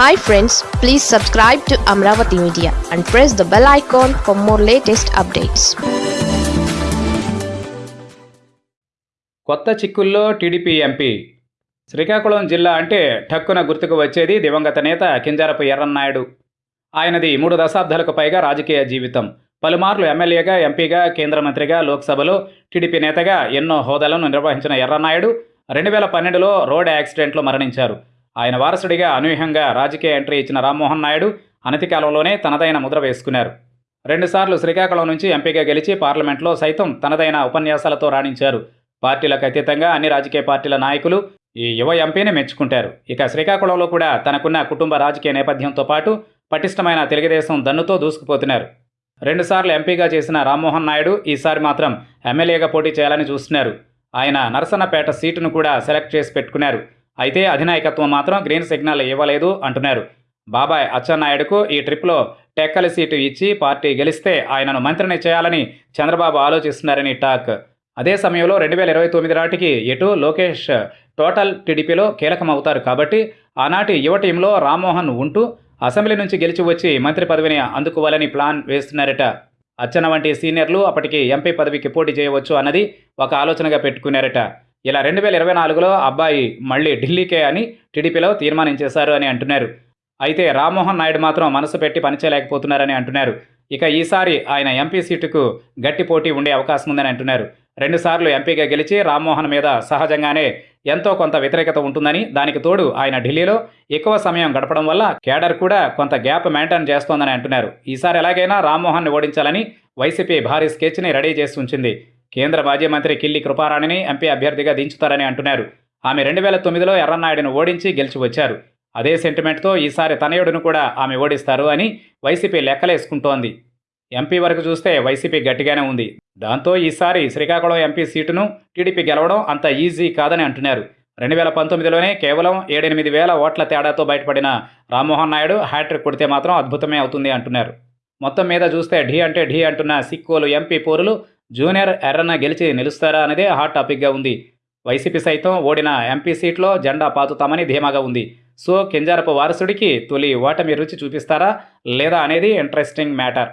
Hi friends please subscribe to Amaravati media and press the bell icon for more latest updates కొత్త చిక్కుల్లో TDP MP Srikakulam జిల్లా అంటే ఠక్కున గుర్తుకు వచ్చేది దివంగత నేత కింజారపు ఎర్రన్నాయుడు ఆయనది మూడు దశాబ్దాలకు పైగా రాజకీయ జీవితం. పలుమార్లు ఎమ్మెల్యేగా ఎంపీగా కేంద్ర మంత్రిగా లోక్సభలో టీడీపీ నేతగా ఎన్నో హోదాలను నిర్వహించిన ఎర్రన్నాయుడు రెండు వేల పన్నెండులో రోడ్ యాక్సిడెంట్లో మరణించారు. ఆయన వారసుడిగా అనూహ్యంగా రాజకీయ ఎంట్రీ ఇచ్చిన రామ్మోహన్ నాయుడు అనతి కాలంలోనే తనదైన ముద్ర వేసుకున్నారు. రెండుసార్లు శ్రీకాకుళం నుంచి ఎంపీగా గెలిచి పార్లమెంట్లో సైతం తనదైన ఉపన్యాసాలతో రాణించారు. పార్టీలకు అతీతంగా అన్ని రాజకీయ పార్టీల నాయకులు ఈ యువ ఎంపీని మెచ్చుకుంటారు. ఇక శ్రీకాకుళంలో కూడా తనకున్న కుటుంబ రాజకీయ నేపథ్యంతో పాటు పటిష్టమైన తెలుగుదేశం దన్నుతో దూసుకుపోతున్నారు. రెండుసార్లు ఎంపీగా చేసిన రామ్మోహన్ నాయుడు ఈసారి మాత్రం ఎమ్మెల్యేగా పోటీ చేయాలని చూస్తున్నారు. ఆయన నరసన్నపేట సీటును కూడా సెలెక్ట్ చేసి పెట్టుకున్నారు. అయితే అధినాయకత్వం మాత్రం గ్రీన్ సిగ్నల్ ఇవ్వలేదు అంటున్నారు. బాబాయ్ అచ్చెన్నాయుడుకు ఈ ట్రిప్లో టెక్కల సీటు ఇచ్చి పార్టీ గెలిస్తే ఆయనను మంత్రిని చేయాలని చంద్రబాబు ఆలోచిస్తున్నారని టాక్. అదే సమయంలో రెండు వేల ఇరవై తొమ్మిది నాటికి ఎటు లోకేష్ టోటల్ టీడీపీలో కీలకమవుతారు కాబట్టి ఆనాటి యువ టీంలో రామ్మోహన్ ఉంటూ అసెంబ్లీ నుంచి గెలిచి వచ్చి మంత్రి పదవిని అందుకోవాలని ప్లాన్ వేస్తున్నారట. అచ్చన వంటి సీనియర్లు అప్పటికి ఎంపీ పదవికి పోటీ చేయవచ్చు అన్నది ఒక ఆలోచనగా పెట్టుకున్నారట. ఇలా రెండు వేల ఇరవై నాలుగులో అబ్బాయి మళ్ళీ ఢిల్లీకే అని టీడీపీలో తీర్మానించేశారు అని అంటున్నారు. అయితే రామ్మోహన్ నాయుడు మాత్రం మనసు పెట్టి పనిచేయలేకపోతున్నారని అంటున్నారు. ఇక ఈసారి ఆయన ఎంపీ సీటుకు గట్టి పోటీ ఉండే అవకాశం ఉందని అంటున్నారు. రెండుసార్లు ఎంపీగా గెలిచి రామ్మోహన్ మీద సహజంగానే ఎంతో కొంత వ్యతిరేకత ఉంటుందని దానికి తోడు ఆయన ఢిల్లీలో ఎక్కువ సమయం గడపడం వల్ల కేడర్ కూడా కొంత గ్యాప్ మెయింటైన్ చేస్తోందని అంటున్నారు. ఈసారి ఎలాగైనా రామ్మోహన్ని ఓడించాలని వైసీపీ భారీ స్కెచ్ని రెడీ చేసి ఉంచింది. కేంద్ర మాజీ మంత్రి కిల్లి కృపారాణిని ఎంపీ అభ్యర్థిగా దించుతారని అంటున్నారు. ఆమె రెండు వేల తొమ్మిదిలో ఎర్రన్నాయుడును ఓడించి గెలిచి వచ్చారు అదే సెంటిమెంట్తో ఈసారి తనయుడును కూడా ఆమె ఓడిస్తారు అని వైసీపీ లెక్కలేసుకుంటోంది. ఎంపీ వరకు చూస్తే వైసీపీ గట్టిగానే ఉంది. దాంతో ఈసారి శ్రీకాకుళం ఎంపీ సీటును టీడీపీ గెలవడం అంత ఈజీ కాదని అంటున్నారు. రెండు వేల పంతొమ్మిదిలోనే కేవలం ఏడెనిమిది వేల ఓట్ల తేడాతో బయటపడిన రామ్మోహన్ నాయుడు హ్యాట్రిక్ కొడితే మాత్రం అద్భుతమే అవుతుంది అంటున్నారు. మొత్తం మీద చూస్తే ఢీ అంటే ఢీ అంటున్న సిక్కోలు ఎంపీ పోరులు జూనియర్ ఎర్రన గెలిచి నిలుస్తారా అనేదే హాట్ టాపిక్గా ఉంది. వైసీపీ సైతం ఓడిన ఎంపీ సీట్లో జెండా పాతుతామని ధీమాగా ఉంది. సో కింజారపు వారసుడికి తొలి ఓటమి రుచి చూపిస్తారా లేదా అనేది ఇంట్రెస్టింగ్ మ్యాటర్.